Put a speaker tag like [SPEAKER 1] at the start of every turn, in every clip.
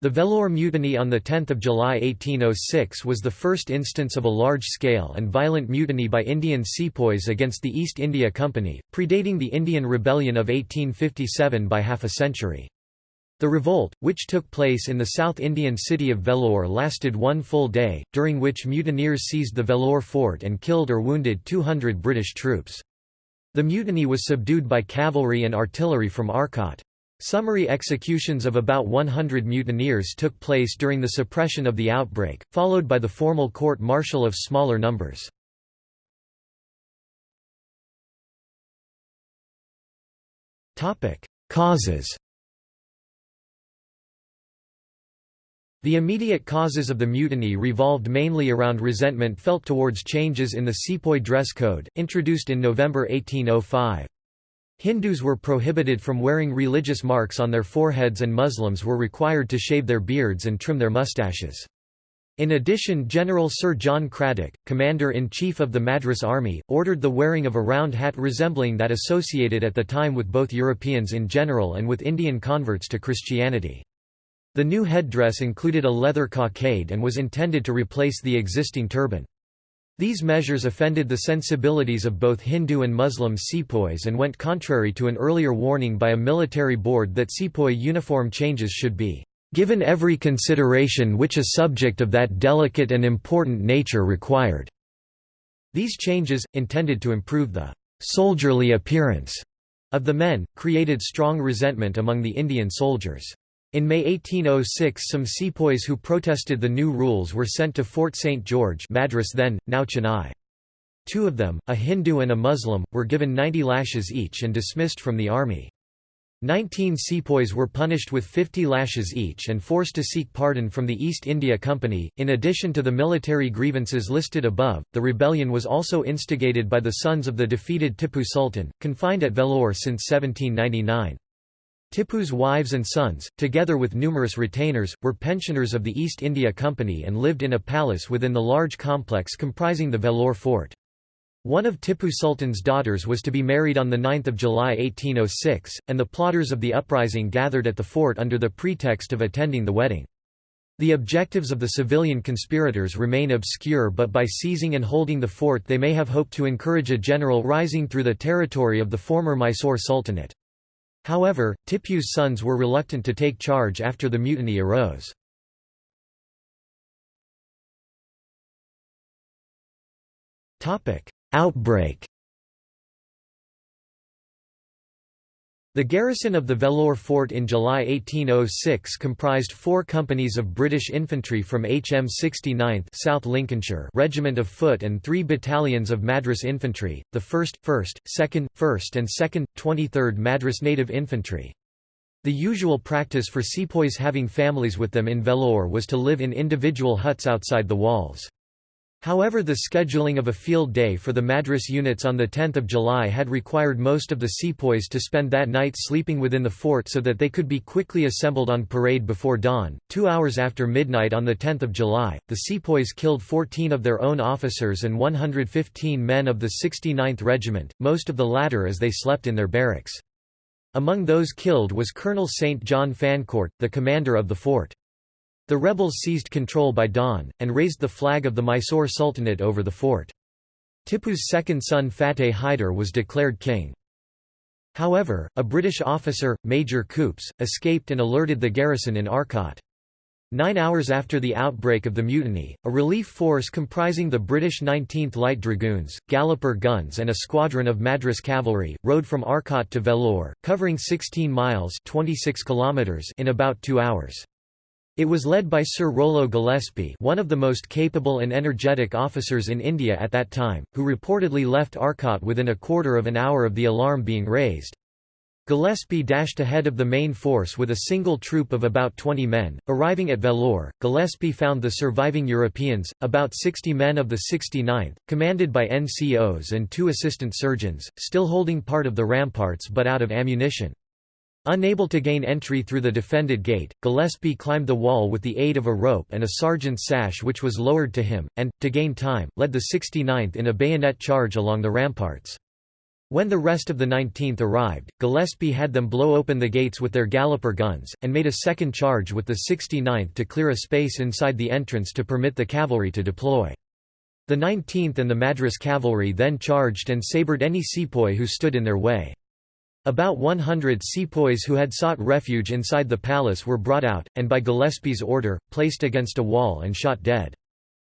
[SPEAKER 1] The Vellore Mutiny on 10 July 1806 was the first instance of a large-scale and violent mutiny by Indian sepoys against the East India Company, predating the Indian Rebellion of 1857 by half a century. The revolt, which took place in the South Indian city of Vellore lasted one full day, during which mutineers seized the Vellore fort and killed or wounded 200 British troops. The mutiny was subdued by cavalry and artillery from Arcot. Summary executions of about 100 mutineers took place during the suppression of the outbreak, followed by the formal court-martial of smaller numbers. Causes The immediate causes of the mutiny revolved mainly around resentment felt towards changes in the sepoy dress code, introduced in November 1805. Hindus were prohibited from wearing religious marks on their foreheads and Muslims were required to shave their beards and trim their mustaches. In addition General Sir John Cradock, Commander-in-Chief of the Madras Army, ordered the wearing of a round hat resembling that associated at the time with both Europeans in general and with Indian converts to Christianity. The new headdress included a leather cockade and was intended to replace the existing turban. These measures offended the sensibilities of both Hindu and Muslim sepoys and went contrary to an earlier warning by a military board that sepoy uniform changes should be given every consideration which a subject of that delicate and important nature required." These changes, intended to improve the «soldierly appearance» of the men, created strong resentment among the Indian soldiers. In May 1806 some sepoys who protested the new rules were sent to Fort St. George Madras then, now Chennai. Two of them, a Hindu and a Muslim, were given 90 lashes each and dismissed from the army. Nineteen sepoys were punished with 50 lashes each and forced to seek pardon from the East India Company. In addition to the military grievances listed above, the rebellion was also instigated by the sons of the defeated Tipu Sultan, confined at Vellore since 1799. Tipu's wives and sons, together with numerous retainers, were pensioners of the East India Company and lived in a palace within the large complex comprising the Vellore fort. One of Tipu Sultan's daughters was to be married on 9 July 1806, and the plotters of the uprising gathered at the fort under the pretext of attending the wedding. The objectives of the civilian conspirators remain obscure but by seizing and holding the fort they may have hoped to encourage a general rising through the territory of the former Mysore Sultanate. However, Tipu's sons were reluctant to take charge after the mutiny arose. Outbreak The garrison of the Vellore fort in July 1806 comprised four companies of British infantry from HM 69th South Lincolnshire Regiment of Foot and three battalions of Madras Infantry, the 1st, 1st, 2nd, 1st and 2nd, 23rd Madras Native Infantry. The usual practice for sepoys having families with them in Vellore was to live in individual huts outside the walls. However the scheduling of a field day for the Madras units on 10 July had required most of the sepoys to spend that night sleeping within the fort so that they could be quickly assembled on parade before dawn. Two hours after midnight on 10 July, the sepoys killed 14 of their own officers and 115 men of the 69th Regiment, most of the latter as they slept in their barracks. Among those killed was Colonel St. John Fancourt, the commander of the fort. The rebels seized control by dawn, and raised the flag of the Mysore Sultanate over the fort. Tipu's second son Fateh Hyder was declared king. However, a British officer, Major Coopes, escaped and alerted the garrison in Arcot. Nine hours after the outbreak of the mutiny, a relief force comprising the British 19th Light Dragoons, Galloper guns and a squadron of Madras cavalry, rode from Arcot to Vellore, covering 16 miles 26 kilometers in about two hours. It was led by Sir Rollo Gillespie one of the most capable and energetic officers in India at that time, who reportedly left Arcot within a quarter of an hour of the alarm being raised. Gillespie dashed ahead of the main force with a single troop of about 20 men. Arriving at Vellore, Gillespie found the surviving Europeans, about 60 men of the 69th, commanded by NCOs and two assistant surgeons, still holding part of the ramparts but out of ammunition. Unable to gain entry through the defended gate, Gillespie climbed the wall with the aid of a rope and a sergeant's sash which was lowered to him, and, to gain time, led the 69th in a bayonet charge along the ramparts. When the rest of the 19th arrived, Gillespie had them blow open the gates with their galloper guns, and made a second charge with the 69th to clear a space inside the entrance to permit the cavalry to deploy. The 19th and the Madras cavalry then charged and sabred any sepoy who stood in their way. About 100 sepoys who had sought refuge inside the palace were brought out, and by Gillespie's order, placed against a wall and shot dead.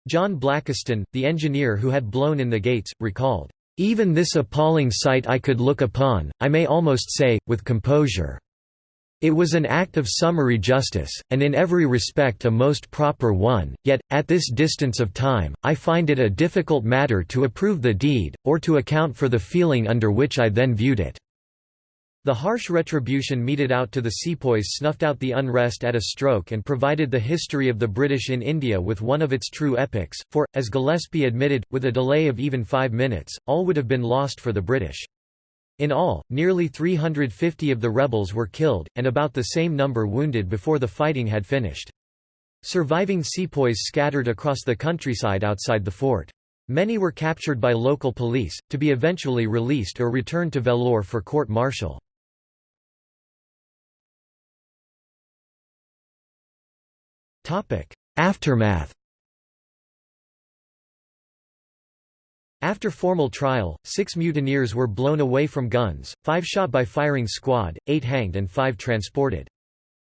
[SPEAKER 1] John Blakiston, the engineer who had blown in the gates, recalled, "...even this appalling sight I could look upon, I may almost say, with composure." It was an act of summary justice, and in every respect a most proper one, yet, at this distance of time, I find it a difficult matter to approve the deed, or to account for the feeling under which I then viewed it. The harsh retribution meted out to the sepoys snuffed out the unrest at a stroke and provided the history of the British in India with one of its true epics, for, as Gillespie admitted, with a delay of even five minutes, all would have been lost for the British. In all, nearly 350 of the rebels were killed, and about the same number wounded before the fighting had finished. Surviving sepoys scattered across the countryside outside the fort. Many were captured by local police, to be eventually released or returned to Vellore for court-martial. Aftermath After formal trial, six mutineers were blown away from guns, five shot by firing squad, eight hanged and five transported.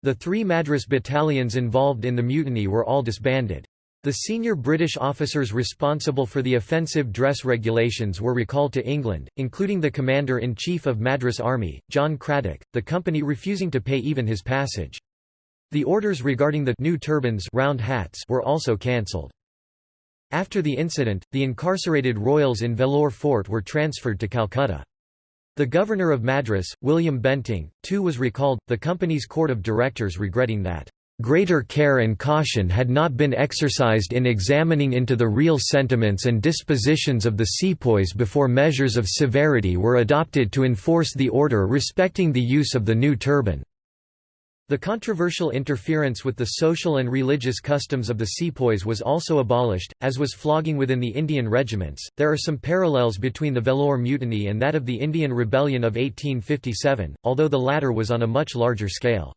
[SPEAKER 1] The three Madras battalions involved in the mutiny were all disbanded. The senior British officers responsible for the offensive dress regulations were recalled to England, including the Commander-in-Chief of Madras Army, John Cradock, the company refusing to pay even his passage. The orders regarding the new turbans round hats were also cancelled. After the incident, the incarcerated royals in Vellore Fort were transferred to Calcutta. The governor of Madras, William Bentinck, too was recalled, the company's court of directors regretting that, "...greater care and caution had not been exercised in examining into the real sentiments and dispositions of the sepoys before measures of severity were adopted to enforce the order respecting the use of the new turban." The controversial interference with the social and religious customs of the sepoys was also abolished, as was flogging within the Indian regiments. There are some parallels between the Vellore Mutiny and that of the Indian Rebellion of 1857, although the latter was on a much larger scale.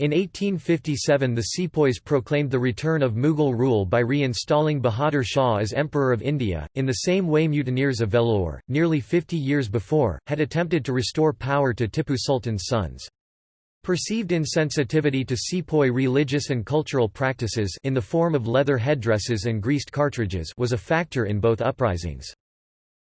[SPEAKER 1] In 1857 the sepoys proclaimed the return of Mughal rule by reinstalling Bahadur Shah as Emperor of India, in the same way mutineers of Vellore, nearly 50 years before, had attempted to restore power to Tipu Sultan's sons. Perceived insensitivity to sepoy religious and cultural practices in the form of leather headdresses and greased cartridges was a factor in both uprisings.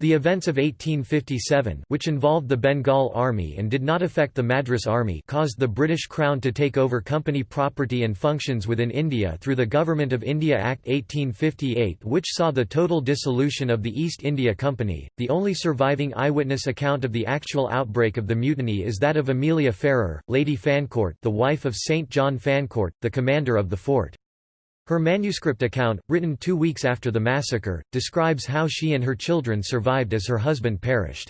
[SPEAKER 1] The events of 1857 which involved the Bengal Army and did not affect the Madras Army caused the British Crown to take over company property and functions within India through the Government of India Act 1858 which saw the total dissolution of the East India Company. The only surviving eyewitness account of the actual outbreak of the mutiny is that of Amelia Farrer, Lady Fancourt the wife of St. John Fancourt, the commander of the fort. Her manuscript account, written two weeks after the massacre, describes how she and her children survived as her husband perished.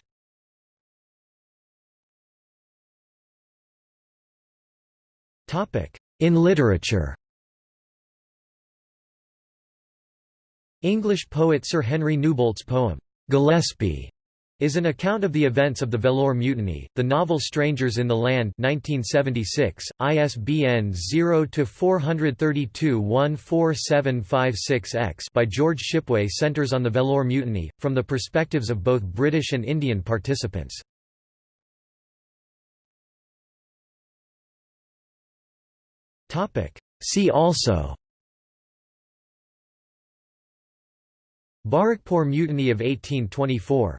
[SPEAKER 1] In literature English poet Sir Henry Newbolt's poem, Gillespie, is an account of the events of the Vellore Mutiny. The novel Strangers in the Land 1976, ISBN 0-432-14756-X by George Shipway centers on the Vellore Mutiny, from the perspectives of both British and Indian participants. See also Barrackpore Mutiny of 1824